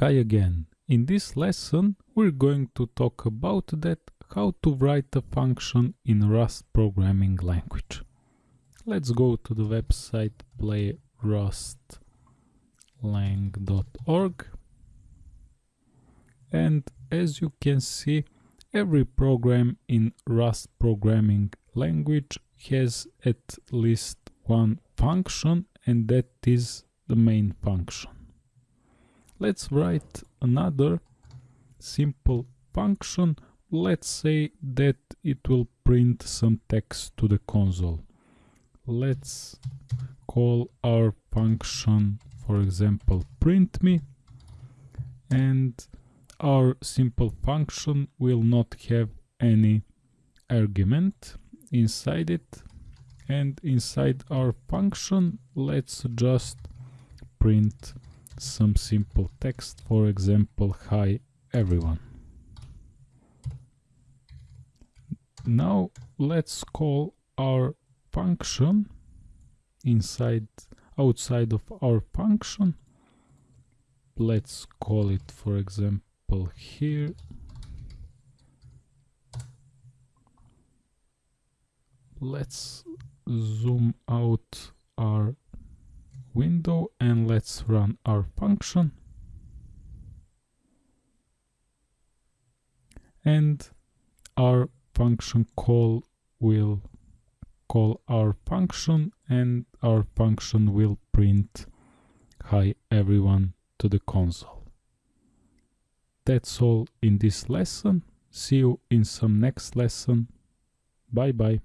Hi again. In this lesson we're going to talk about that how to write a function in Rust programming language. Let's go to the website playrustlang.org and as you can see every program in Rust programming language has at least one function and that is the main function. Let's write another simple function. Let's say that it will print some text to the console. Let's call our function, for example, print me and our simple function will not have any argument inside it and inside our function let's just print some simple text, for example, hi everyone. Now let's call our function inside outside of our function. Let's call it, for example, here. Let's zoom out our window and let's run our function and our function call will call our function and our function will print hi everyone to the console. That's all in this lesson. See you in some next lesson. Bye bye.